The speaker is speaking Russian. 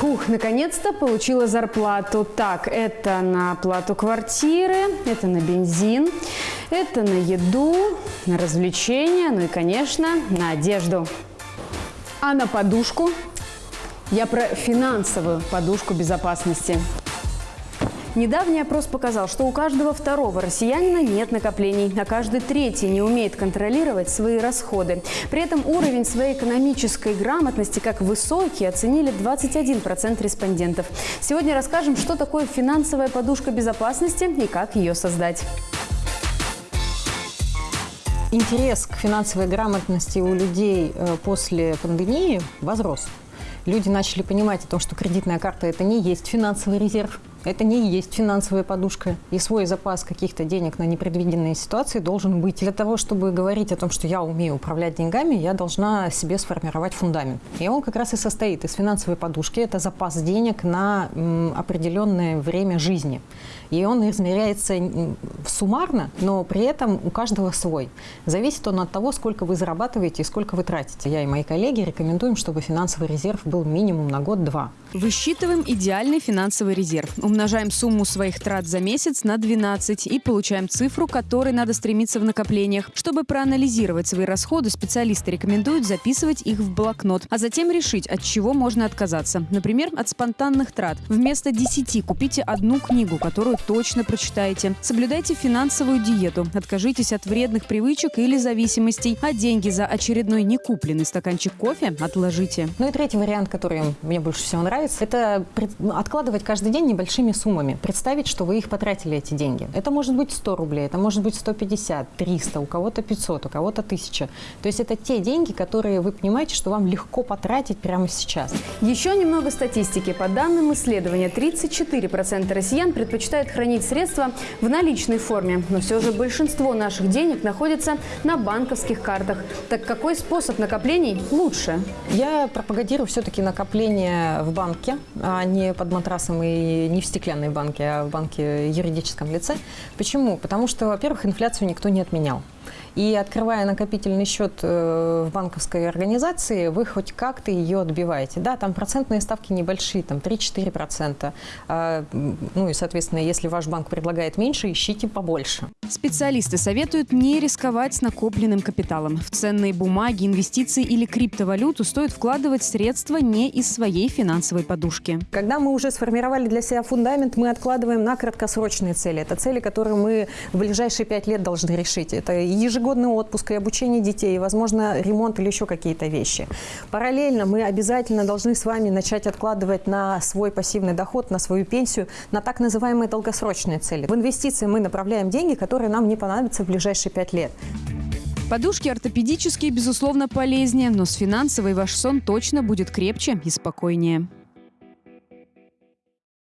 Фух, наконец-то получила зарплату. Так, это на оплату квартиры, это на бензин, это на еду, на развлечения, ну и, конечно, на одежду. А на подушку? Я про финансовую подушку безопасности. Недавний опрос показал, что у каждого второго россиянина нет накоплений, а каждый третий не умеет контролировать свои расходы. При этом уровень своей экономической грамотности как высокий оценили 21% респондентов. Сегодня расскажем, что такое финансовая подушка безопасности и как ее создать. Интерес к финансовой грамотности у людей э, после пандемии возрос. Люди начали понимать о том, что кредитная карта – это не есть финансовый резерв, это не есть финансовая подушка. И свой запас каких-то денег на непредвиденные ситуации должен быть. Для того, чтобы говорить о том, что я умею управлять деньгами, я должна себе сформировать фундамент. И он как раз и состоит из финансовой подушки. Это запас денег на определенное время жизни. И он измеряется суммарно, но при этом у каждого свой. Зависит он от того, сколько вы зарабатываете и сколько вы тратите. Я и мои коллеги рекомендуем, чтобы финансовый резерв был минимум на год-два. Высчитываем идеальный финансовый резерв. Умножаем сумму своих трат за месяц на 12 и получаем цифру, которой надо стремиться в накоплениях. Чтобы проанализировать свои расходы, специалисты рекомендуют записывать их в блокнот, а затем решить, от чего можно отказаться. Например, от спонтанных трат. Вместо 10 купите одну книгу, которую точно прочитаете. Соблюдайте финансовую диету. Откажитесь от вредных привычек или зависимостей, а деньги за очередной некупленный стаканчик кофе отложите. Ну и третий вариант, который мне больше всего нравится, это откладывать каждый день небольшие большими суммами. Представить, что вы их потратили, эти деньги. Это может быть 100 рублей, это может быть 150, 300, у кого-то 500, у кого-то 1000. То есть это те деньги, которые вы понимаете, что вам легко потратить прямо сейчас. Еще немного статистики. По данным исследования, 34% россиян предпочитают хранить средства в наличной форме. Но все же большинство наших денег находится на банковских картах. Так какой способ накоплений лучше? Я пропагандирую все-таки накопление в банке, а не под матрасом и не в стеклянной банке, а в банке юридическом лице. Почему? Потому что, во-первых, инфляцию никто не отменял. И открывая накопительный счет э, в банковской организации, вы хоть как-то ее отбиваете. Да, там процентные ставки небольшие, там 3-4%. А, ну и, соответственно, если ваш банк предлагает меньше, ищите побольше. Специалисты советуют не рисковать с накопленным капиталом. В ценные бумаги, инвестиции или криптовалюту стоит вкладывать средства не из своей финансовой подушки. Когда мы уже сформировали для себя фундамент, мы откладываем на краткосрочные цели. Это цели, которые мы в ближайшие пять лет должны решить. Это ежегодный отпуск и обучение детей, возможно, ремонт или еще какие-то вещи. Параллельно мы обязательно должны с вами начать откладывать на свой пассивный доход, на свою пенсию, на так называемые долгосрочные цели. В инвестиции мы направляем деньги, которые нам не понадобятся в ближайшие пять лет. Подушки ортопедические, безусловно, полезнее, но с финансовой ваш сон точно будет крепче и спокойнее.